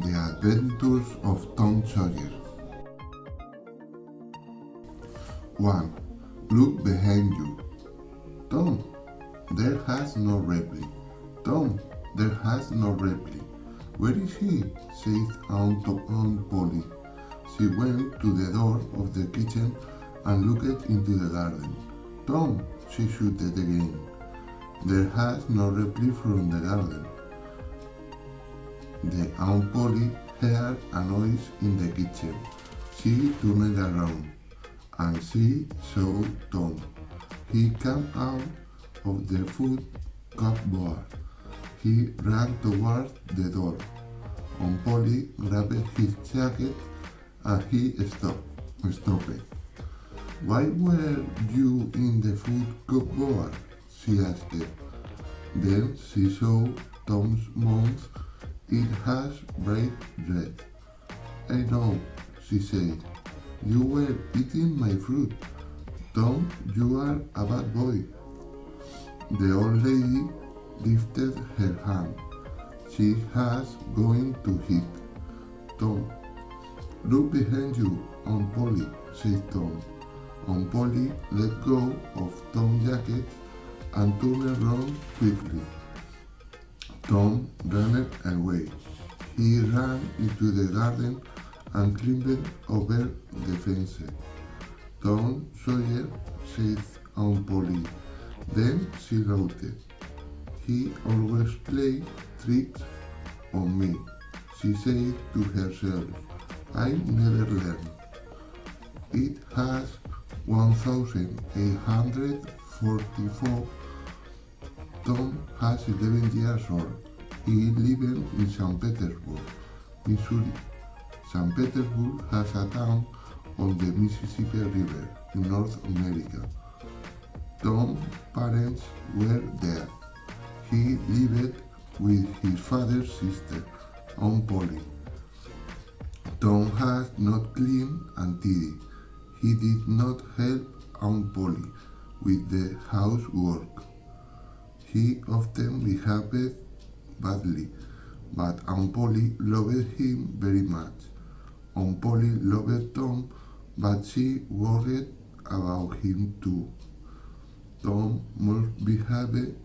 The Adventures of Tom Sawyer 1. Look behind you. Tom, there has no reply. Tom, there has no reply. Where is he? said Aunt, Aunt Polly. She went to the door of the kitchen and looked into the garden. Tom, she shouted again. There has no reply from the garden. The Aunt Polly heard a noise in the kitchen. She turned around and she saw Tom. He came out of the food cupboard. He ran toward the door. Polly grabbed his jacket and he stopped. stopped. Why were you in the food cupboard? she asked. Then she saw Tom's mouth it has bright red. I know, she said. You were eating my fruit. Tom, you are a bad boy. The old lady lifted her hand. She has going to hit. Tom, look behind you, Aunt Polly, said Tom. Aunt Polly let go of Tom's jacket and turned around quickly. Tom ran away. He ran into the garden and climbed over the fence. Tom Sawyer, said Aunt Polly. Then she wrote, He always plays tricks on me, she said to herself. I never learn. It has 1844 Tom has 11 years old. He lives in St. Petersburg, Missouri. St. Petersburg has a town on the Mississippi River in North America. Tom's parents were there. He lived with his father's sister, Aunt Polly. Tom has not cleaned and tidied. He did not help Aunt Polly with the housework. He often behaved badly, but Aunt Polly loved him very much. Aunt Polly loved Tom, but she worried about him too. Tom must behave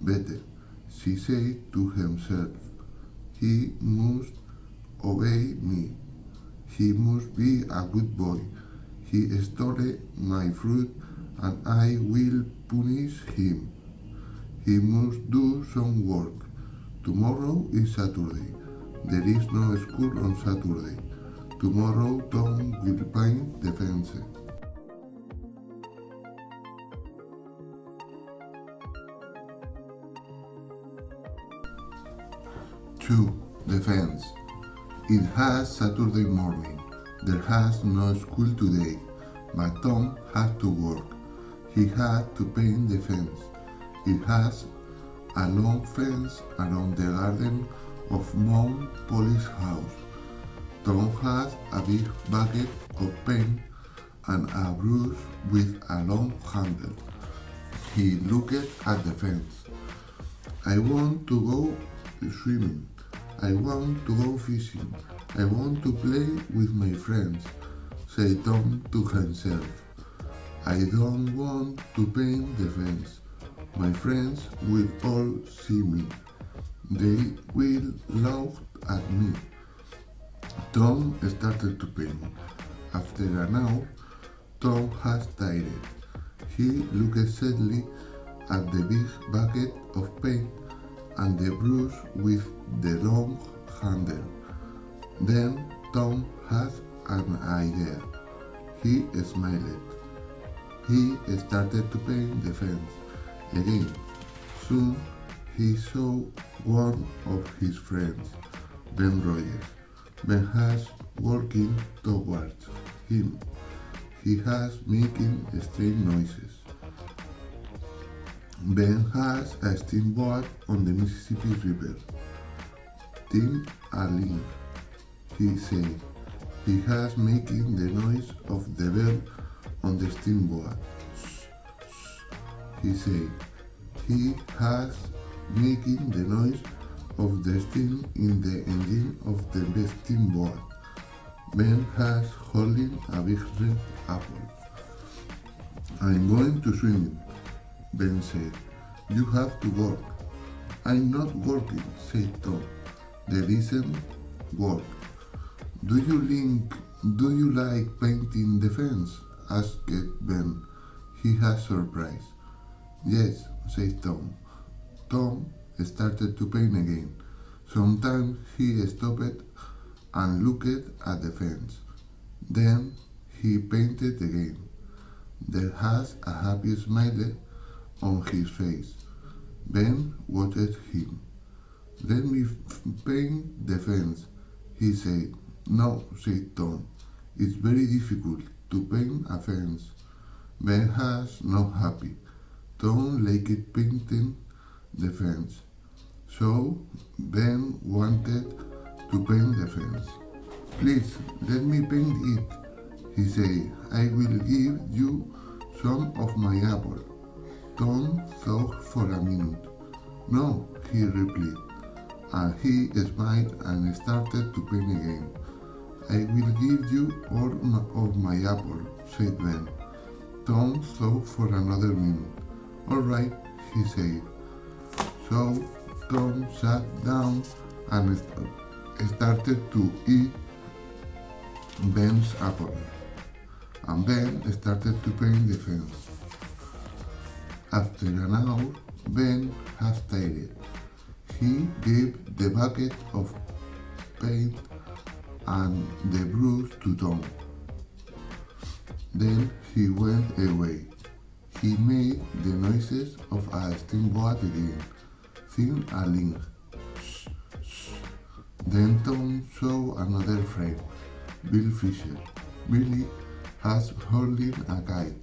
better, she said to himself. He must obey me. He must be a good boy. He stole my fruit and I will punish him. He must do some work. Tomorrow is Saturday. There is no school on Saturday. Tomorrow Tom will paint the fence. Two, the fence. It has Saturday morning. There has no school today, but Tom had to work. He had to paint the fence. It has a long fence around the garden of Aunt Polly's house. Tom has a big bucket of paint and a brush with a long handle. He looked at the fence. I want to go swimming. I want to go fishing. I want to play with my friends, said Tom to himself. I don't want to paint the fence. My friends will all see me. They will laugh at me. Tom started to paint. After an hour, Tom has tired. He looked sadly at the big bucket of paint and the brush with the long handle. Then Tom had an idea. He smiled. He started to paint the fence again. Soon he saw one of his friends, Ben Rogers. Ben has walking towards him. He has making strange noises. Ben has a steamboat on the Mississippi River. Tim Allen, he said. He has making the noise of the bell on the steamboat. He said. He has making the noise of the steam in the engine of the steam steamboat. Ben has holding a big red apple. I'm going to swim, Ben said. You have to work. I'm not working, said Tom. There isn't work. Do you link, do you like painting the fence? asked Ben. He has surprise. Yes, said Tom. Tom started to paint again. Sometimes he stopped and looked at the fence. Then he painted again. There has a happy smile on his face. Ben watched him. Let me paint the fence, he said. No, said Tom. It's very difficult to paint a fence. Ben has no happy. Tom liked painting the fence. So Ben wanted to paint the fence. Please, let me paint it, he said. I will give you some of my apple. Tom thought for a minute. No, he replied, and he smiled and started to paint again. I will give you all of my apple, said Ben. Tom thought for another minute. All right, he said. So Tom sat down and started to eat Ben's apple. And Ben started to paint the fence. After an hour, Ben has tired. He gave the bucket of paint and the brush to Tom. Then he went away. He made the noises of a steamboat again, thin a link. Then Tom saw another friend, Bill Fisher. Billy has holding a kite.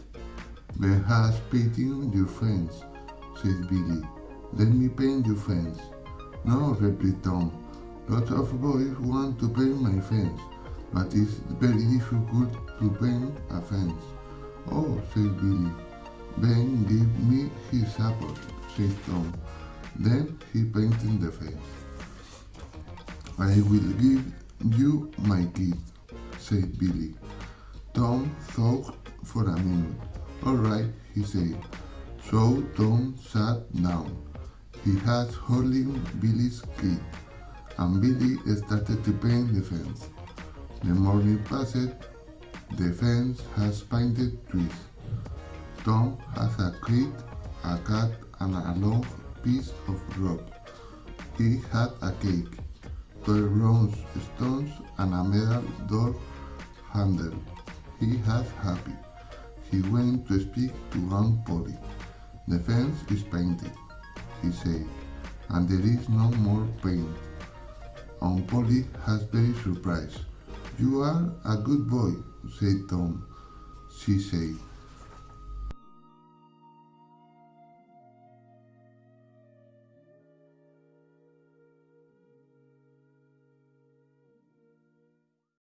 Ben has painting your fence, said Billy. Let me paint your fence. No, replied Tom. Lots of boys want to paint my fence, but it's very difficult to paint a fence. Oh, said Billy. Ben gave me his apple, said Tom. Then he painted the fence. I will give you my key, said Billy. Tom thought for a minute. All right, he said. So Tom sat down. He had holding Billy's key, and Billy started to paint the fence. The morning passed. The fence has painted trees. Tom has a crate, a cat, and a long piece of rope. He had a cake, 12 bronze stones, and a metal door handle. He was happy. He went to speak to Aunt Polly. The fence is painted, he said, and there is no more paint. Aunt Polly has very surprised. You are a good boy, said Tom. She said,